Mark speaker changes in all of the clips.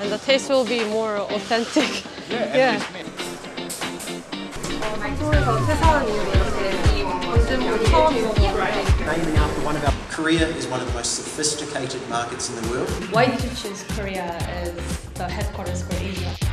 Speaker 1: and the taste will be more authentic.
Speaker 2: Yeah.
Speaker 3: Naming after one of our Korea is one of the most sophisticated markets in the world.
Speaker 1: Why did you choose Korea as the headquarters for Asia?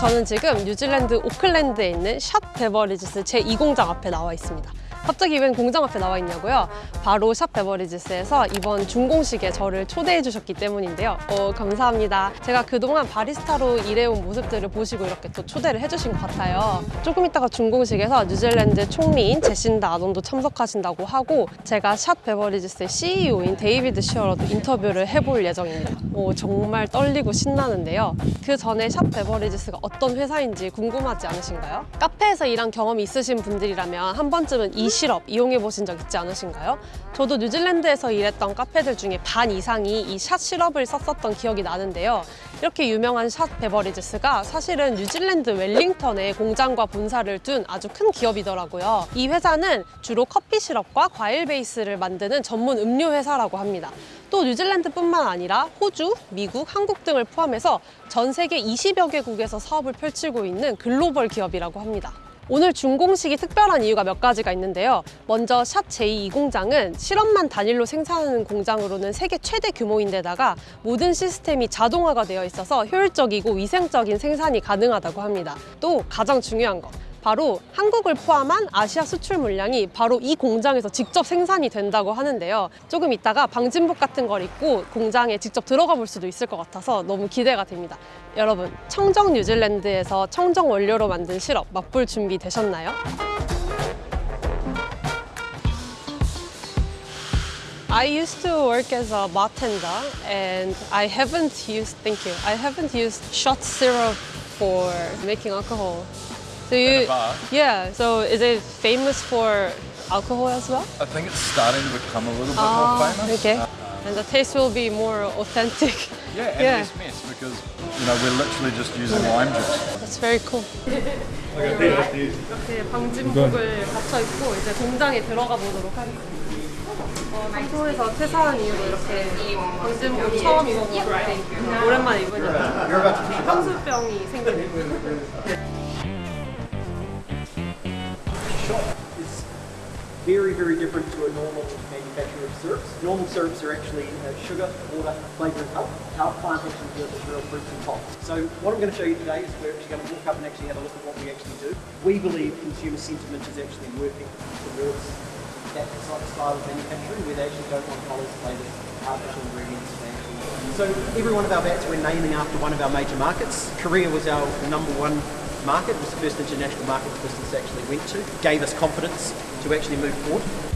Speaker 1: 저는 지금 뉴질랜드 오클랜드에 있는 샷 베버리지스 제2공장 앞에 나와 있습니다 갑자기 웬 공장 앞에 나와 있냐고요? 바로 샵 베버리지스에서 이번 준공식에 저를 초대해 주셨기 때문인데요. 어, 감사합니다. 제가 그동안 바리스타로 일해온 모습들을 보시고 이렇게 또 초대를 해주신 것 같아요. 조금 있다가 준공식에서 뉴질랜드 총리인 제신다 아돈도 참석하신다고 하고 제가 샵 베버리지스의 CEO인 데이비드 시어로도 인터뷰를 해볼 예정입니다. 어, 정말 떨리고 신나는데요. 그 전에 샵 베버리지스가 어떤 회사인지 궁금하지 않으신가요? 카페에서 일한 경험이 있으신 분들이라면 한 번쯤은 이 시럽 이용해 보신 적 있지 않으신가요? 저도 뉴질랜드에서 일했던 카페들 중에 반 이상이 이 샷 시럽을 썼었던 기억이 나는데요. 이렇게 유명한 샷 베버리지스가 사실은 뉴질랜드 웰링턴에 공장과 본사를 둔 아주 큰 기업이더라고요. 이 회사는 주로 커피 시럽과 과일 베이스를 만드는 전문 음료 회사라고 합니다. 또 뉴질랜드뿐만 아니라 호주, 미국, 한국 등을 포함해서 전 세계 20여 개국에서 사업을 펼치고 있는 글로벌 기업이라고 합니다. 오늘 준공식이 특별한 이유가 몇 가지가 있는데요. 먼저 샷 제2공장은 실험만 단일로 생산하는 공장으로는 세계 최대 규모인데다가 모든 시스템이 자동화가 되어 있어서 효율적이고 위생적인 생산이 가능하다고 합니다. 또 가장 중요한 것. 바로 한국을 포함한 아시아 수출 물량이 바로 이 공장에서 직접 생산이 된다고 하는데요. 조금 이따가 방진복 같은 걸 입고 공장에 직접 들어가 볼 수도 있을 것 같아서 너무 기대가 됩니다. 여러분, 청정 뉴질랜드에서 청정 원료로 만든 시럽 맛볼 준비 되셨나요? I used to work as a bartender and I haven't used, thank you, I haven't used shot syrup for making alcohol. So you,
Speaker 2: bar?
Speaker 1: yeah. So is it famous for alcohol as well?
Speaker 2: I think it's starting to become a little bit
Speaker 1: Ah,
Speaker 2: more famous.
Speaker 1: okay.
Speaker 2: Uh,
Speaker 1: And the taste will be more authentic.
Speaker 2: yeah, and
Speaker 1: Yeah.
Speaker 2: less mess because you know we're literally just using lime juice.
Speaker 1: That's very cool. 이렇게 방진복을 갖춰 입고 이제 공장에 들어가 보도록 하겠습니다. 어, 한국에서 퇴사한 이후로 이렇게 방진복 처음 입어보는데 오랜만에 입으니까 향수병이 생기네요.
Speaker 3: very, very different to a normal manufacturer of syrups. Normal syrups are actually uh, sugar, water, flavour and pulp. Our plant actually real fruits and hops. So what I'm going to show you today is we're actually going to walk up and actually have a look at what we actually do. We believe consumer sentiment is actually working towards that style of manufacturing where they actually don't want colours, flavours, artificial ingredients. So every one of our bats we're naming after one of our major markets. Korea was our number one market, it was the first international market the business actually went to. Gave us confidence to actually move forward.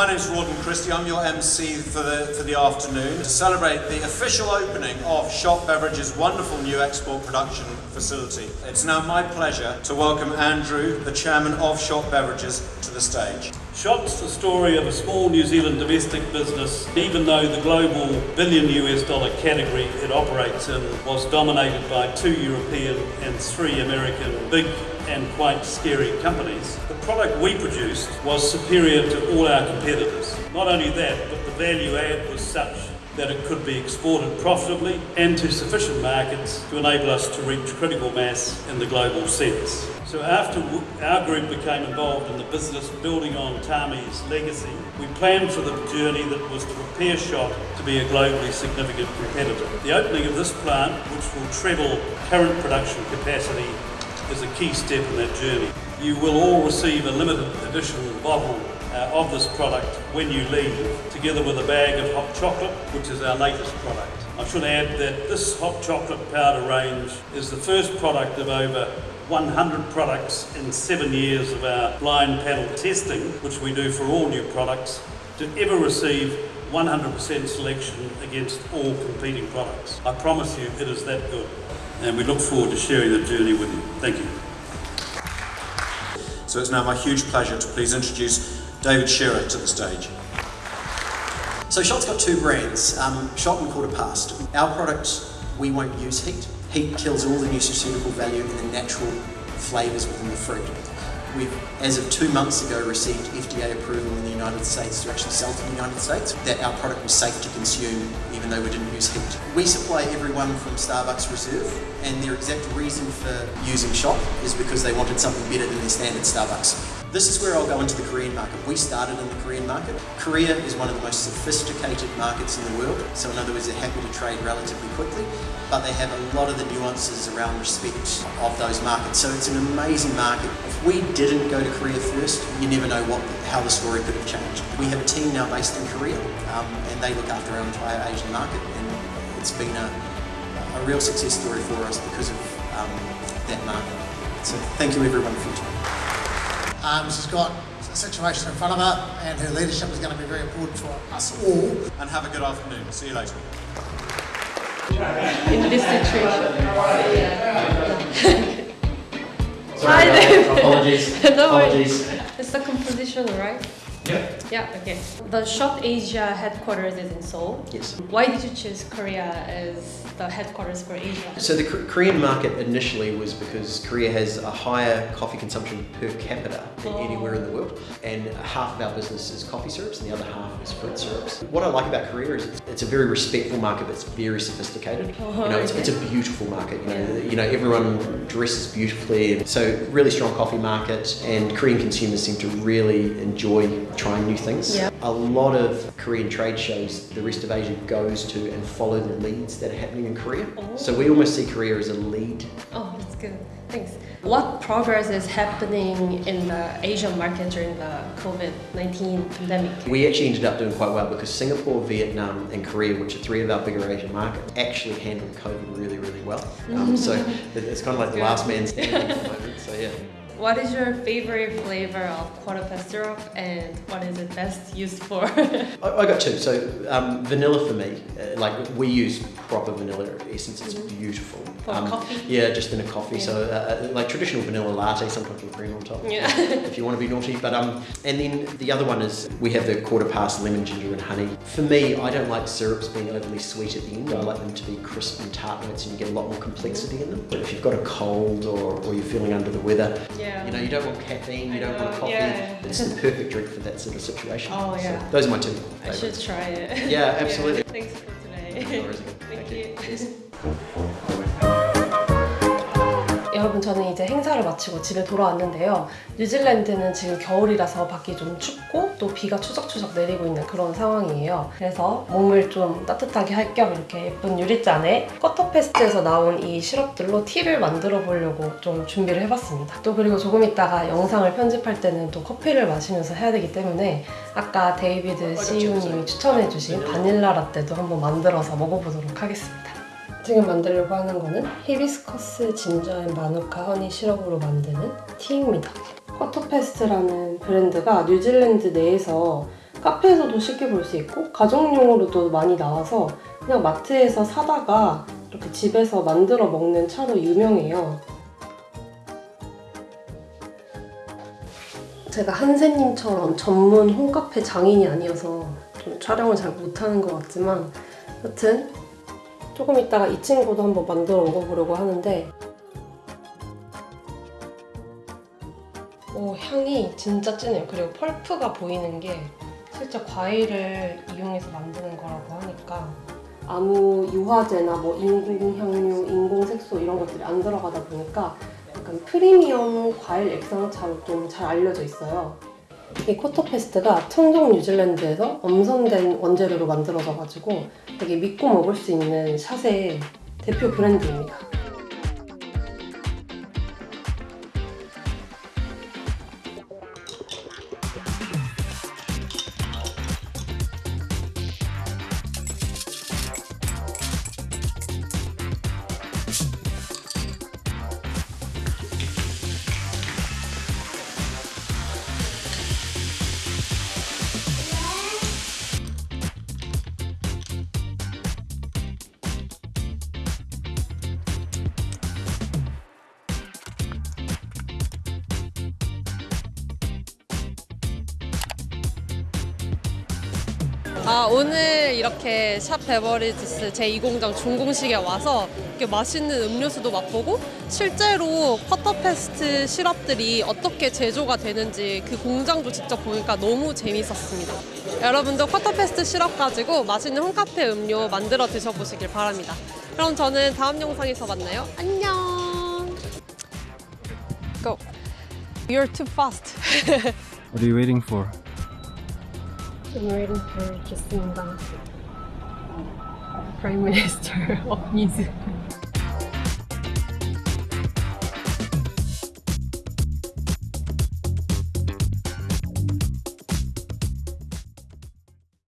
Speaker 4: My name's Rawdon Christie. I'm your MC for the for the afternoon to celebrate the official opening of Shot Beverage's wonderful new export production facility. It's now my pleasure to welcome Andrew, the chairman of Shot Beverages, to the stage.
Speaker 5: Shot's the story of a small New Zealand domestic business, even though the global billion US dollar category it operates in was dominated by two European and three American big and quite scary companies. The product we produced was superior to all our competitors. Not only that, but the value add was such that it could be exported profitably and to sufficient markets to enable us to reach critical mass in the global sense. So after our group became involved in the business building on Tami's legacy, we planned for the journey that was to prepare Shot to be a globally significant competitor. The opening of this plant, which will treble current production capacity, is a key step in that journey. You will all receive a limited edition bottle uh, of this product when you leave, together with a bag of hot chocolate, which is our latest product. I should add that this hot chocolate powder range is the first product of over 100 products in seven years of our blind panel testing, which we do for all new products, to ever receive 100% selection against all competing products. I promise you it is that good. And we look forward to sharing the journey with you. Thank you.
Speaker 4: So it's now my huge pleasure to please introduce David Shearer to the stage.
Speaker 6: So Shot's got two brands, um, Shot and Quarter Past. Our product, we won't use heat. Heat kills all the nutraceutical value in the natural flavours within the fruit. We've, as of two months ago, received FDA approval in the United States to actually sell to the United States that our product was safe to consume even though we didn't use heat. We supply everyone from Starbucks Reserve and their exact reason for using Shot is because they wanted something better than their standard Starbucks. This is where I'll go into the Korean market. We started in the Korean market. Korea is one of the most sophisticated markets in the world, so in other words, they're happy to trade relatively quickly, but they have a lot of the nuances around respect of those markets. So it's an amazing market. If we didn't go to Korea first, you never know what how the story could have changed. We have a team now based in Korea, um, and they look after our entire Asian market, and it's been a, a real success story for us because of um, that market. So thank you everyone for your time.
Speaker 7: Um, she's got a situation in front of her, and her leadership is going to be very important for us all.
Speaker 4: And have a good afternoon. See you later.
Speaker 1: In this situation. Hi there.
Speaker 8: Apologies.
Speaker 1: No.
Speaker 8: Apologies.
Speaker 1: It's the composition, right?
Speaker 8: Yep.
Speaker 1: Yeah, okay. The Shot Asia headquarters is in Seoul.
Speaker 6: Yes.
Speaker 1: Why did you choose Korea as the headquarters for Asia?
Speaker 6: So the K- Korean market initially was because Korea has a higher coffee consumption per capita than
Speaker 1: Oh.
Speaker 6: anywhere in the world, and half of our business is coffee syrups, and the other half is fruit syrups. What I like about Korea is it's, it's a very respectful market that's very sophisticated.
Speaker 1: Oh,
Speaker 6: you know, it's,
Speaker 1: okay.
Speaker 6: it's a beautiful market. You know,
Speaker 1: Yeah.
Speaker 6: you know everyone dresses beautifully, so really strong coffee market, and Korean consumers seem to really enjoy trying new things.
Speaker 1: Yeah.
Speaker 6: A lot of Korean trade shows the rest of Asia goes to and follow the leads that are happening in Korea.
Speaker 1: Oh.
Speaker 6: So we almost see Korea as a lead.
Speaker 1: Oh, that's good. Thanks. What progress is happening in the Asian market during the COVID 19 pandemic?
Speaker 6: We actually ended up doing quite well because Singapore, Vietnam, and Korea, which are three of our bigger Asian markets, actually handled COVID really, really well. Um, so it's kind of like the last man standing at the moment. So yeah.
Speaker 1: What is your favorite flavor of quarter past syrup and what is it best used for?
Speaker 6: I, I got two. So um, vanilla for me, uh, like we use proper vanilla essence. It's beautiful.
Speaker 1: Mm-hmm. For
Speaker 6: Um,
Speaker 1: coffee?
Speaker 6: Yeah, just in a coffee. So uh, like traditional vanilla latte, sometimes with cream on top.
Speaker 1: Yeah.
Speaker 6: If you want to be naughty, but um, and then the other one is we have the quarter past lemon ginger and honey. For me, I don't like syrups being overly sweet at the end. I like them to be crisp and tart notes, and you get a lot more complexity in them. But if you've got a cold or, or you're feeling under the weather,
Speaker 1: Yeah.
Speaker 6: you know, you don't want caffeine, you don't want coffee.
Speaker 1: yeah.
Speaker 6: It's the perfect drink for that sort of situation.
Speaker 1: Oh,
Speaker 6: So
Speaker 1: yeah.
Speaker 6: those are my two.
Speaker 1: I should try it.
Speaker 6: Yeah, absolutely.
Speaker 1: Thanks for today.
Speaker 6: No
Speaker 1: 저는 이제 행사를 마치고 집에 돌아왔는데요. 뉴질랜드는 지금 겨울이라서 밖이 좀 춥고 또 비가 추적추적 내리고 있는 그런 상황이에요. 그래서 몸을 좀 따뜻하게 할 겸 이렇게 예쁜 유리잔에 커터페스트에서 나온 이 시럽들로 티를 만들어 보려고 좀 준비를 해봤습니다. 또 그리고 조금 있다가 영상을 편집할 때는 또 커피를 마시면서 해야 되기 때문에 아까 데이비드 CEO님이 추천해주신 바닐라 라떼도 한번 만들어서 먹어보도록 하겠습니다. 지금 만들려고 하는 거는 히비스커스 진저 앤 마누카 허니 시럽으로 만드는 티입니다. 커터페스트라는 브랜드가 뉴질랜드 내에서 카페에서도 쉽게 볼 수 있고 가정용으로도 많이 나와서 그냥 마트에서 사다가 이렇게 집에서 만들어 먹는 차로 유명해요. 제가 한세님처럼 전문 홈카페 장인이 아니어서 좀 촬영을 잘 못하는 것 같지만 여튼 조금 있다가 이 친구도 한번 만들어 먹어보려고 하는데. 오 향이 진짜 진해요. 그리고 펄프가 보이는 게 실제 과일을 이용해서 만드는 거라고 하니까. 아무 유화제나 뭐 인공향료, 인공색소 이런 것들이 안 들어가다 보니까 약간 프리미엄 과일 액상차로 좀 잘 알려져 있어요 이 코토페스트가 청정 뉴질랜드에서 엄선된 원재료로 만들어져 가지고 되게 믿고 먹을 수 있는 샷의 대표 브랜드입니다. 아, 오늘 이렇게 샵 베버리지스 제2공장 중공식에 와서 이렇게 맛있는 음료수도 맛보고 실제로 쿼터페스트 시럽들이 어떻게 제조가 되는지 그 공장도 직접 보니까 너무 재밌었습니다. 여러분도 쿼터페스트 시럽 가지고 맛있는 홈카페 음료 만들어 드셔보시길 바랍니다. 그럼 저는 다음 영상에서 만나요. 안녕! Go! You're too fast.
Speaker 8: What are you waiting for?
Speaker 1: I'm waiting for Jacinda, Prime Minister of New Zealand.